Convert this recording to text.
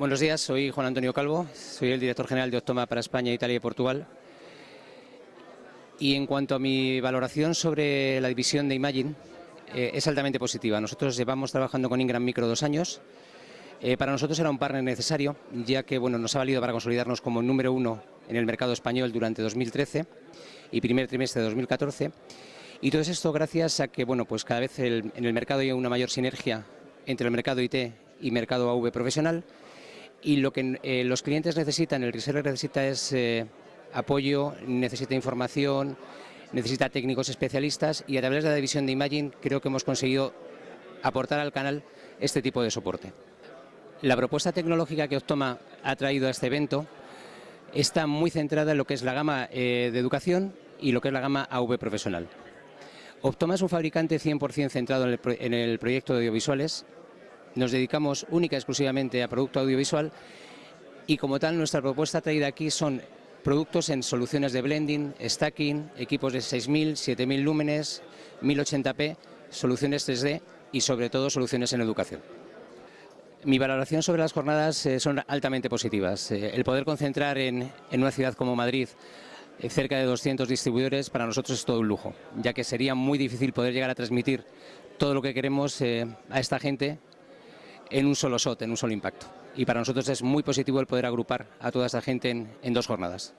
Buenos días, soy Juan Antonio Calvo, soy el director general de Optoma para España, Italia y Portugal. Y en cuanto a mi valoración sobre la división de Imagine, eh, es altamente positiva. Nosotros llevamos trabajando con Ingram Micro dos años. Eh, para nosotros era un partner necesario, ya que bueno, nos ha valido para consolidarnos como número uno en el mercado español durante 2013 y primer trimestre de 2014. Y todo esto gracias a que bueno, pues cada vez en el mercado hay una mayor sinergia entre el mercado IT y mercado AV profesional y lo que eh, los clientes necesitan, el reseller necesita es eh, apoyo, necesita información, necesita técnicos especialistas y a través de la división de Imagine creo que hemos conseguido aportar al canal este tipo de soporte. La propuesta tecnológica que Optoma ha traído a este evento está muy centrada en lo que es la gama eh, de educación y lo que es la gama AV profesional. Optoma es un fabricante 100% centrado en el, en el proyecto de audiovisuales nos dedicamos única y exclusivamente a producto audiovisual y como tal nuestra propuesta traída aquí son productos en soluciones de blending, stacking, equipos de 6.000, 7.000 lúmenes, 1080p, soluciones 3D y sobre todo soluciones en educación. Mi valoración sobre las jornadas eh, son altamente positivas. Eh, el poder concentrar en, una ciudad como Madrid eh, cerca de 200 distribuidores para nosotros es todo un lujo, ya que sería muy difícil poder llegar a transmitir todo lo que queremos a esta gente en un solo shot, en un solo impacto. Y para nosotros es muy positivo el poder agrupar a toda esta gente en, en dos jornadas.